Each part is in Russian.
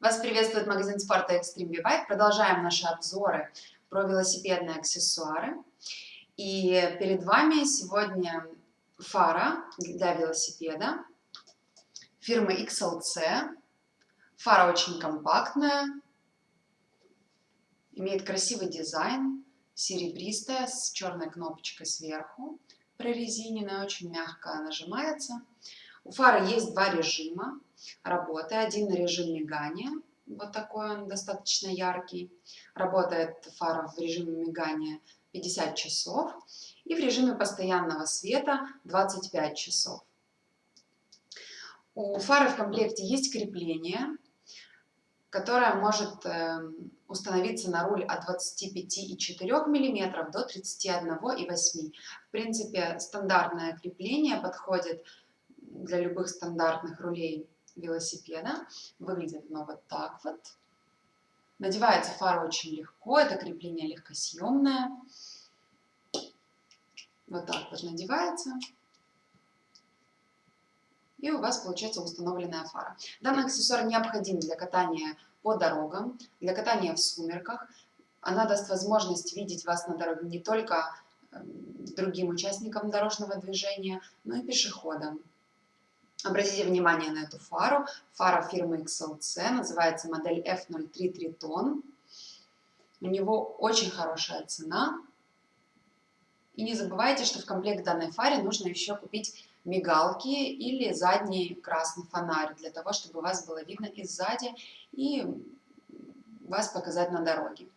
Вас приветствует магазин спорта Extreme V-Bike. Продолжаем наши обзоры про велосипедные аксессуары. И перед вами сегодня фара для велосипеда фирмы XLC. Фара очень компактная, имеет красивый дизайн, серебристая, с черной кнопочкой сверху, прорезиненная, очень мягко нажимается. У фары есть два режима работы. Один режим мигания, вот такой он достаточно яркий. Работает фара в режиме мигания 50 часов и в режиме постоянного света 25 часов. У фары в комплекте есть крепление, которое может эм, установиться на руль от 25,4 мм до 31,8 В принципе, стандартное крепление подходит для любых стандартных рулей велосипеда. Выглядит оно вот так вот. Надевается фара очень легко, это крепление легкосъемное. Вот так вот надевается. И у вас получается установленная фара. Данный аксессуар необходим для катания по дорогам, для катания в сумерках. Она даст возможность видеть вас на дороге не только эм, другим участникам дорожного движения, но и пешеходам. Обратите внимание на эту фару. Фара фирмы XLC, называется модель F03 Triton. У него очень хорошая цена. И не забывайте, что в комплект данной фаре нужно еще купить мигалки или задний красный фонарь, для того, чтобы вас было видно и сзади, и вас показать на дороге.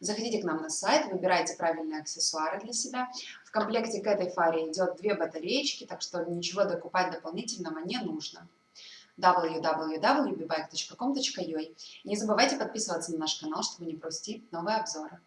Заходите к нам на сайт, выбирайте правильные аксессуары для себя. В комплекте к этой фаре идет две батареечки, так что ничего докупать дополнительного не нужно www.bbike.com.ua не забывайте подписываться на наш канал, чтобы не пропустить новые обзоры.